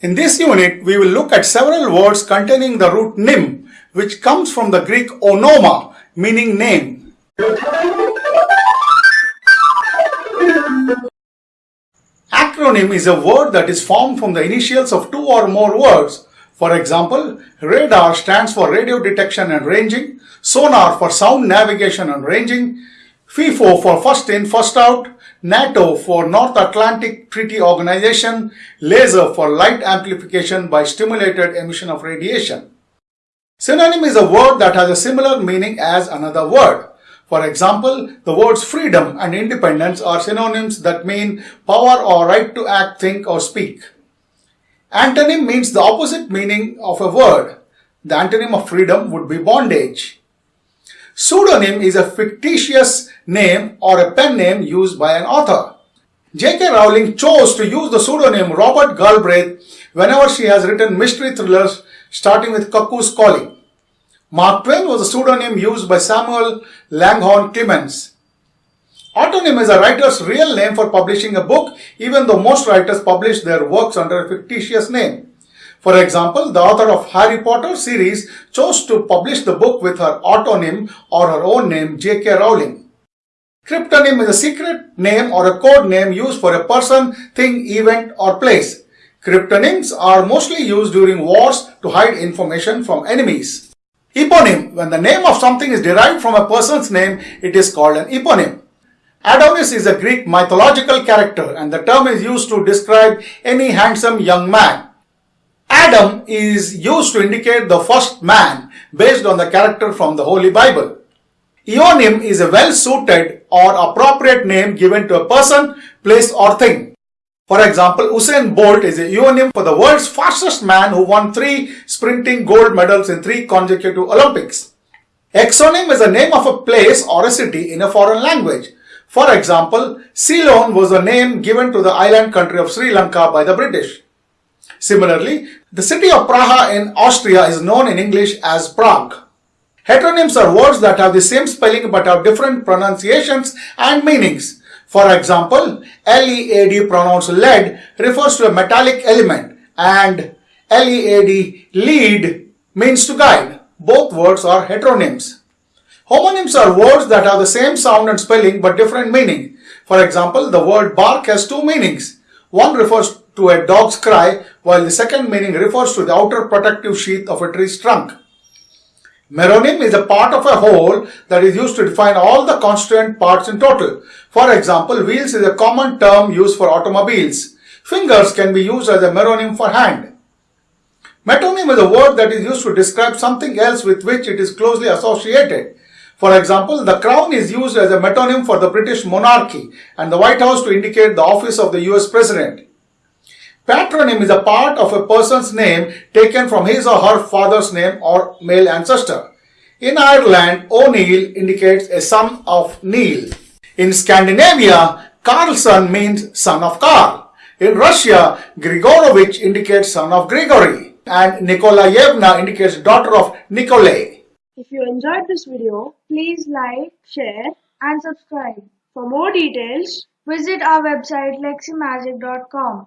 In this unit, we will look at several words containing the root nym, which comes from the Greek onoma, meaning name. Acronym is a word that is formed from the initials of two or more words. For example, radar stands for radio detection and ranging, sonar for sound navigation and ranging, FIFO for first in, first out, NATO for North Atlantic Treaty Organization, laser for light amplification by stimulated emission of radiation. Synonym is a word that has a similar meaning as another word. For example, the words freedom and independence are synonyms that mean power or right to act, think or speak. Antonym means the opposite meaning of a word. The antonym of freedom would be bondage. Pseudonym is a fictitious name or a pen name used by an author. J.K. Rowling chose to use the pseudonym Robert Galbraith whenever she has written mystery thrillers starting with Cuckoo's Calling. Mark Twain was a pseudonym used by Samuel Langhorne Clemens. Autonym is a writer's real name for publishing a book, even though most writers publish their works under a fictitious name. For example, the author of Harry Potter series chose to publish the book with her autonym or her own name, J.K. Rowling. Cryptonym is a secret name or a code name used for a person, thing, event, or place. Cryptonyms are mostly used during wars to hide information from enemies. Eponym. When the name of something is derived from a person's name, it is called an eponym. Adonis is a Greek mythological character and the term is used to describe any handsome young man. Adam is used to indicate the first man based on the character from the Holy Bible. Euonym is a well-suited or appropriate name given to a person, place or thing. For example, Usain Bolt is a euonym for the world's fastest man who won three sprinting gold medals in three consecutive Olympics. Exonym is the name of a place or a city in a foreign language. For example, Ceylon was a name given to the island country of Sri Lanka by the British. Similarly, the city of Praha in Austria is known in English as Prague. Heteronyms are words that have the same spelling but have different pronunciations and meanings. For example, LEAD pronounced lead refers to a metallic element and LEAD lead means to guide. Both words are heteronyms. Homonyms are words that have the same sound and spelling but different meaning. For example, the word bark has two meanings. One refers to a dog's cry while the second meaning refers to the outer protective sheath of a tree's trunk. Meronym is a part of a whole that is used to define all the constituent parts in total. For example, wheels is a common term used for automobiles. Fingers can be used as a meronym for hand. Metonym is a word that is used to describe something else with which it is closely associated. For example, the crown is used as a metonym for the British monarchy and the White House to indicate the office of the US President. Patronym is a part of a person's name taken from his or her father's name or male ancestor. In Ireland, O'Neill indicates a son of Neil. In Scandinavia, Karlsson means son of Karl. In Russia, Grigorovich indicates son of Grigory. And Nikolayevna indicates daughter of Nikolay. If you enjoyed this video, please like, share and subscribe. For more details, visit our website leximagic.com.